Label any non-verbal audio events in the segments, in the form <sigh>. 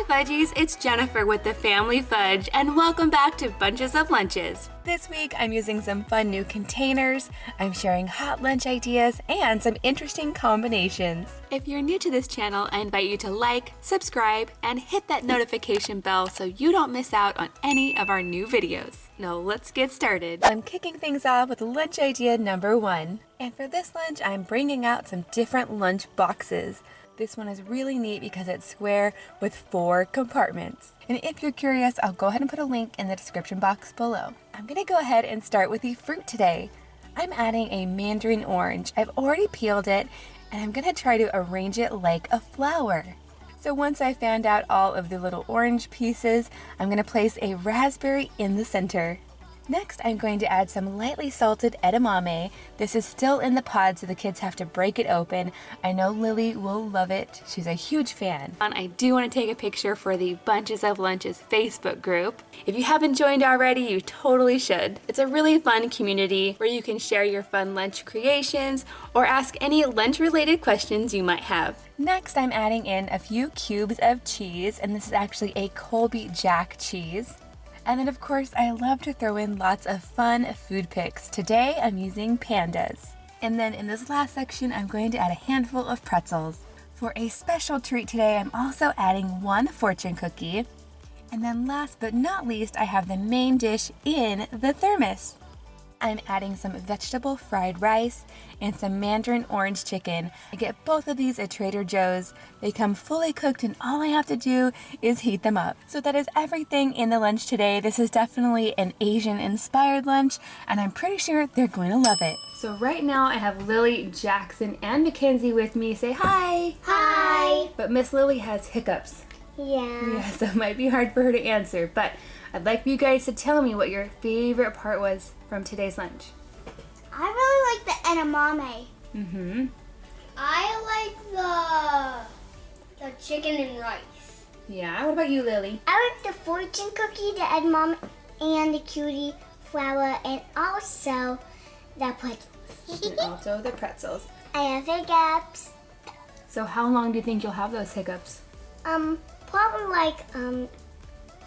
Hi Fudgies, it's Jennifer with the Family Fudge and welcome back to Bunches of Lunches. This week I'm using some fun new containers, I'm sharing hot lunch ideas, and some interesting combinations. If you're new to this channel, I invite you to like, subscribe, and hit that notification bell so you don't miss out on any of our new videos. Now let's get started. I'm kicking things off with lunch idea number one. And for this lunch, I'm bringing out some different lunch boxes. This one is really neat because it's square with four compartments. And if you're curious, I'll go ahead and put a link in the description box below. I'm gonna go ahead and start with the fruit today. I'm adding a mandarin orange. I've already peeled it and I'm gonna try to arrange it like a flower. So once I found out all of the little orange pieces, I'm gonna place a raspberry in the center. Next, I'm going to add some lightly salted edamame. This is still in the pod, so the kids have to break it open. I know Lily will love it. She's a huge fan. And I do want to take a picture for the Bunches of Lunches Facebook group. If you haven't joined already, you totally should. It's a really fun community where you can share your fun lunch creations or ask any lunch-related questions you might have. Next, I'm adding in a few cubes of cheese, and this is actually a Colby Jack cheese. And then of course, I love to throw in lots of fun food picks. Today, I'm using pandas. And then in this last section, I'm going to add a handful of pretzels. For a special treat today, I'm also adding one fortune cookie. And then last but not least, I have the main dish in the thermos. I'm adding some vegetable fried rice and some mandarin orange chicken. I get both of these at Trader Joe's. They come fully cooked and all I have to do is heat them up. So that is everything in the lunch today. This is definitely an Asian inspired lunch and I'm pretty sure they're going to love it. So right now I have Lily, Jackson, and Mackenzie with me. Say hi! Hi! But Miss Lily has hiccups. Yeah. Yeah, so it might be hard for her to answer, but I'd like you guys to tell me what your favorite part was from today's lunch. I really like the edamame. Mm-hmm. I like the the chicken and rice. Yeah, what about you, Lily? I like the fortune cookie, the edamame, and the cutie flower, and also the pretzels. and also the pretzels. <laughs> I have hiccups. So how long do you think you'll have those hiccups? Um, probably like um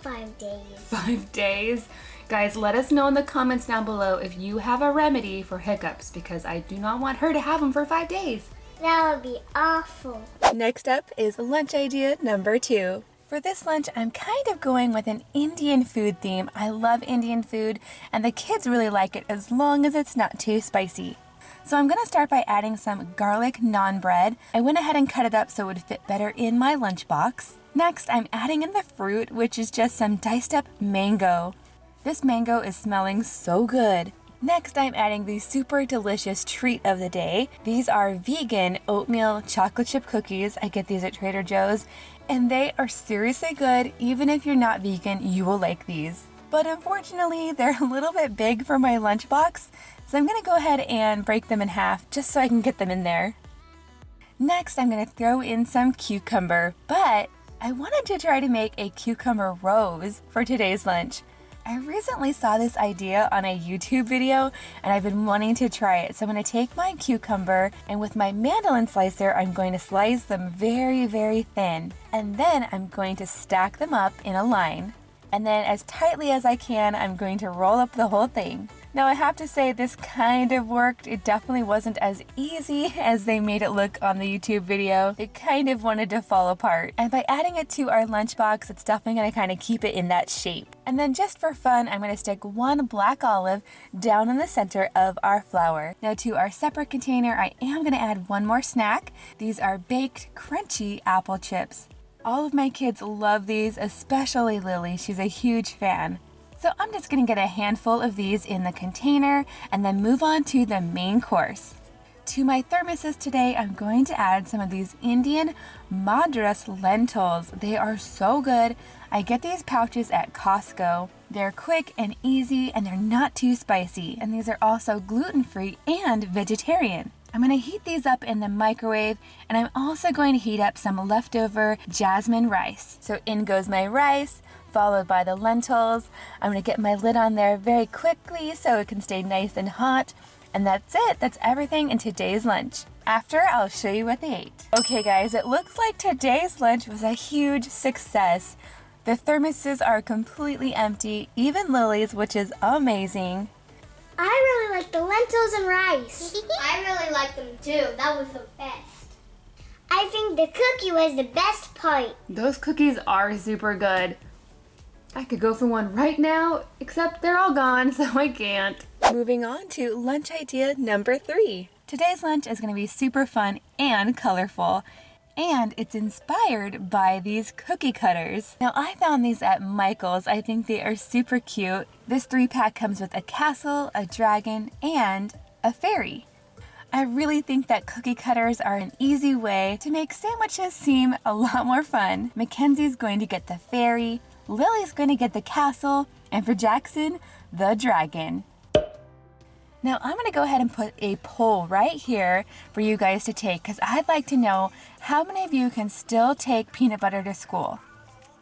five days. <laughs> Five days? Guys, let us know in the comments down below if you have a remedy for hiccups because I do not want her to have them for five days. That would be awful. Next up is lunch idea number two. For this lunch, I'm kind of going with an Indian food theme. I love Indian food and the kids really like it as long as it's not too spicy. So I'm gonna start by adding some garlic naan bread. I went ahead and cut it up so it would fit better in my lunchbox. Next, I'm adding in the fruit, which is just some diced up mango. This mango is smelling so good. Next, I'm adding the super delicious treat of the day. These are vegan oatmeal chocolate chip cookies. I get these at Trader Joe's, and they are seriously good. Even if you're not vegan, you will like these. But unfortunately, <laughs> they're a little bit big for my lunchbox, so I'm gonna go ahead and break them in half just so I can get them in there. Next, I'm gonna throw in some cucumber, but I wanted to try to make a cucumber rose for today's lunch. I recently saw this idea on a YouTube video and I've been wanting to try it. So I'm going to take my cucumber and with my mandolin slicer, I'm going to slice them very, very thin. And then I'm going to stack them up in a line. And then as tightly as I can, I'm going to roll up the whole thing. Now I have to say this kind of worked. It definitely wasn't as easy <laughs> as they made it look on the YouTube video. It kind of wanted to fall apart. And by adding it to our lunchbox, it's definitely gonna kind of keep it in that shape. And then just for fun, I'm gonna stick one black olive down in the center of our flower. Now to our separate container, I am gonna add one more snack. These are baked crunchy apple chips. All of my kids love these, especially Lily. She's a huge fan. So I'm just gonna get a handful of these in the container and then move on to the main course. To my thermoses today, I'm going to add some of these Indian Madras lentils. They are so good. I get these pouches at Costco. They're quick and easy and they're not too spicy. And these are also gluten-free and vegetarian. I'm going to heat these up in the microwave and I'm also going to heat up some leftover jasmine rice. So in goes my rice, followed by the lentils. I'm going to get my lid on there very quickly so it can stay nice and hot. And that's it. That's everything in today's lunch. After, I'll show you what they ate. Okay guys, it looks like today's lunch was a huge success. The thermoses are completely empty, even Lily's, which is amazing. I like the lentils and rice. <laughs> I really like them too. That was the best. I think the cookie was the best part. Those cookies are super good. I could go for one right now, except they're all gone, <laughs> so I can't. Moving on to lunch idea number three. Today's lunch is going to be super fun and colorful, and it's inspired by these cookie cutters. Now, I found these at Michael's. I think they are super cute. This three pack comes with a castle, a dragon, and a fairy. I really think that cookie cutters are an easy way to make sandwiches seem a lot more fun. Mackenzie's going to get the fairy, Lily's going to get the castle, and for Jackson, the dragon. Now I'm going to go ahead and put a poll right here for you guys to take because I'd like to know how many of you can still take peanut butter to school.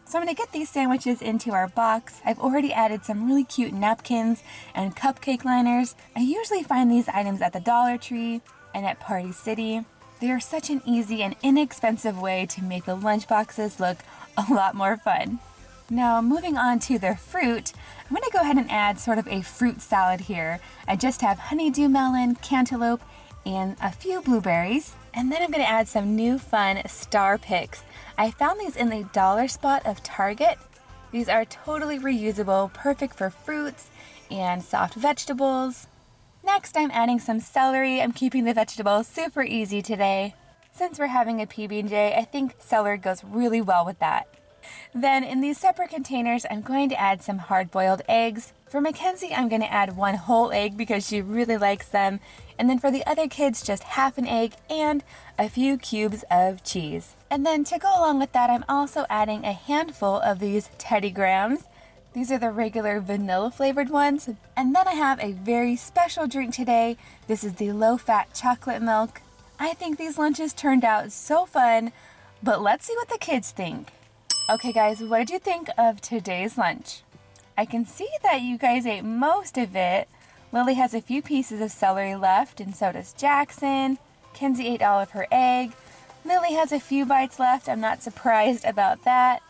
So I'm to get these sandwiches into our box. I've already added some really cute napkins and cupcake liners. I usually find these items at the Dollar Tree and at Party City. They are such an easy and inexpensive way to make the lunch boxes look a lot more fun. Now moving on to the fruit, I'm going to go ahead and add sort of a fruit salad here. I just have honeydew melon, cantaloupe, and a few blueberries. And then I'm going to add some new fun star picks. I found these in the dollar spot of Target. These are totally reusable, perfect for fruits and soft vegetables. Next, I'm adding some celery. I'm keeping the vegetables super easy today. Since we're having a PB&J, I think celery goes really well with that. Then in these separate containers, I'm going to add some hard-boiled eggs. For Mackenzie, I'm going to add one whole egg because she really likes them. And then for the other kids, just half an egg and a few cubes of cheese. And then to go along with that, I'm also adding a handful of these Teddy Grahams. These are the regular vanilla flavored ones. And then I have a very special drink today. This is the low-fat chocolate milk. I think these lunches turned out so fun, but let's see what the kids think. Okay guys, what did you think of today's lunch? I can see that you guys ate most of it. Lily has a few pieces of celery left and so does Jackson. Kenzie ate all of her egg. Lily has a few bites left. I'm not surprised about that.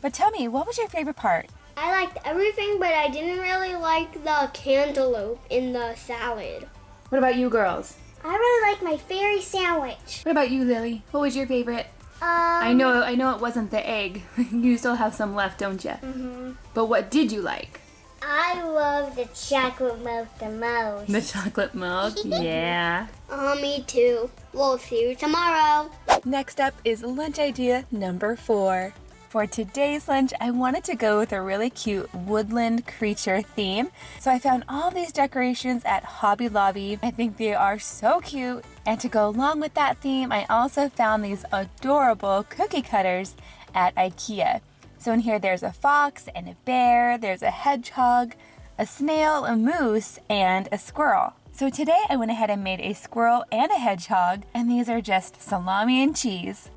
But tell me, what was your favorite part? I liked everything, but I didn't really like the cantaloupe in the salad. What about you girls? I really like my fairy sandwich. What about you, Lily? What was your favorite? Um, I know I know it wasn't the egg. <laughs> you still have some left, don't you? Mm-hmm. But what did you like? I love the chocolate milk the most. The chocolate milk? <laughs> yeah. Uh, me too. We'll see you tomorrow. Next up is lunch idea number four. For today's lunch, I wanted to go with a really cute woodland creature theme. So I found all these decorations at Hobby Lobby. I think they are so cute. And to go along with that theme, I also found these adorable cookie cutters at Ikea. So in here, there's a fox and a bear, there's a hedgehog, a snail, a moose, and a squirrel. So today I went ahead and made a squirrel and a hedgehog, and these are just salami and cheese.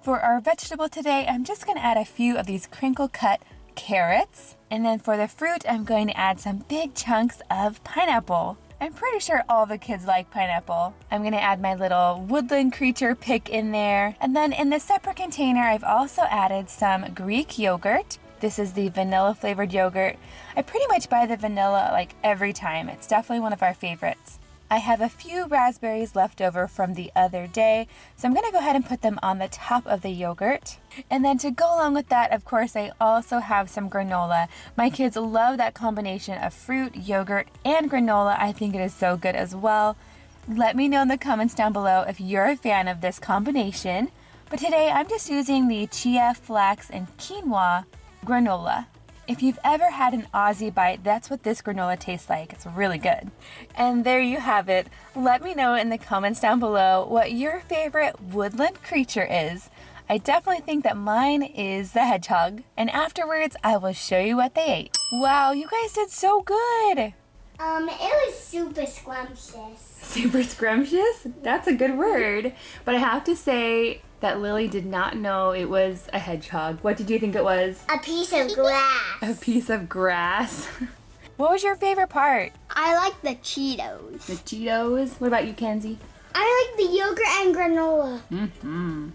For our vegetable today, I'm just going to add a few of these crinkle cut carrots. And then for the fruit, I'm going to add some big chunks of pineapple. I'm pretty sure all the kids like pineapple. I'm to add my little woodland creature pick in there. And then in the separate container, I've also added some Greek yogurt. This is the vanilla flavored yogurt. I pretty much buy the vanilla like every time. It's definitely one of our favorites. I have a few raspberries left over from the other day, so I'm going to go ahead and put them on the top of the yogurt. And then to go along with that, of course, I also have some granola. My kids love that combination of fruit, yogurt, and granola. I think it is so good as well. Let me know in the comments down below if you're a fan of this combination. But today I'm just using the chia, flax, and quinoa granola. If you've ever had an Aussie bite, that's what this granola tastes like. It's really good. And there you have it. Let me know in the comments down below what your favorite woodland creature is. I definitely think that mine is the hedgehog. And afterwards, I will show you what they ate. Wow, you guys did so good. Um, it was super scrumptious. Super scrumptious? That's a good word. But I have to say, that Lily did not know it was a hedgehog. What did you think it was? A piece of grass. A piece of grass. <laughs> what was your favorite part? I like the Cheetos. The Cheetos. What about you, Kenzie? I like the yogurt and granola. Mm-hmm.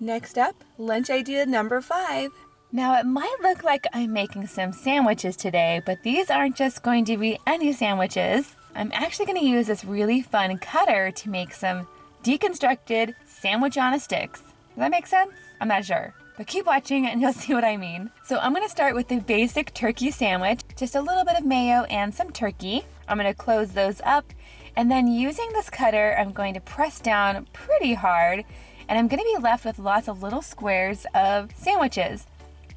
Next up, lunch idea number five. Now it might look like I'm making some sandwiches today, but these aren't just going to be any sandwiches. I'm actually going to use this really fun cutter to make some deconstructed sandwich on a sticks. Does that make sense? I'm not sure. But keep watching and <laughs> you'll see what I mean. So I'm gonna start with the basic turkey sandwich, just a little bit of mayo and some turkey. I'm gonna close those up and then using this cutter, I'm going to press down pretty hard and I'm gonna be left with lots of little squares of sandwiches.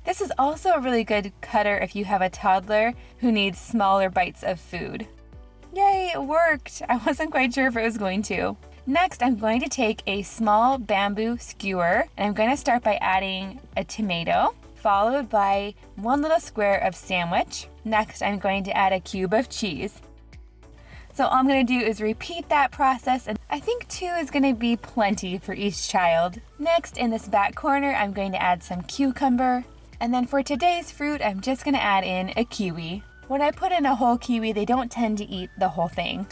This is also a really good cutter if you have a toddler who needs smaller bites of food. Yay, it worked! I <laughs> wasn't quite sure if it was going to. Next, I'm going to take a small bamboo skewer and I'm going to start by adding a tomato, followed by one little square of sandwich. Next, I'm going to add a cube of cheese. So all I'm going to do is repeat that process and I think two is going to be plenty for each child. Next, in this back corner, I'm going to add some cucumber. And then for today's fruit, I'm just going to add in a kiwi. When I put in a whole kiwi, they don't tend to eat the whole thing.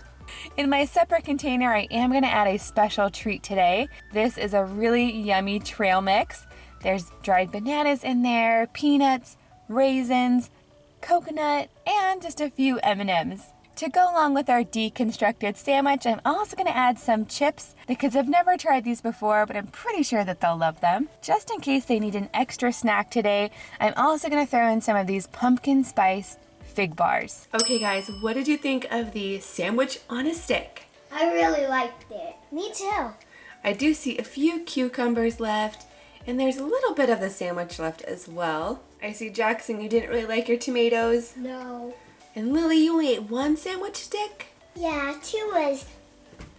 In my separate container, I am gonna add a special treat today. This is a really yummy trail mix. There's dried bananas in there, peanuts, raisins, coconut, and just a few M&Ms. To go along with our deconstructed sandwich, I'm also gonna add some chips. The kids have never tried these before, but I'm pretty sure that they'll love them. Just in case they need an extra snack today, I'm also gonna throw in some of these pumpkin spice fig bars. Okay guys, what did you think of the sandwich on a stick? I really liked it. Me too. I do see a few cucumbers left, and there's a little bit of the sandwich left as well. I see Jackson, you didn't really like your tomatoes. No. And Lily, you only ate one sandwich stick? Yeah, two was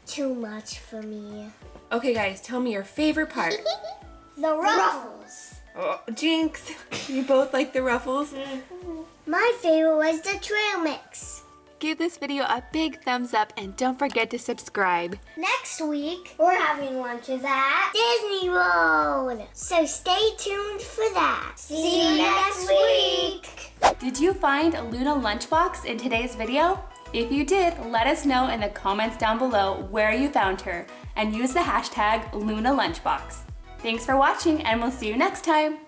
too much for me. Okay guys, tell me your favorite part. <laughs> the ruffles. Oh, Jinx, <laughs> you both like the ruffles? Mm-hmm. My favorite was the trail mix. Give this video a big thumbs up and don't forget to subscribe. Next week, we're having lunches at Disney World. So stay tuned for that. See, See you next week. Did you find a Luna Lunchbox in today's video? If you did, let us know in the comments down below where you found her and use the hashtag Luna Lunchbox. Thanks for watching and we'll see you next time.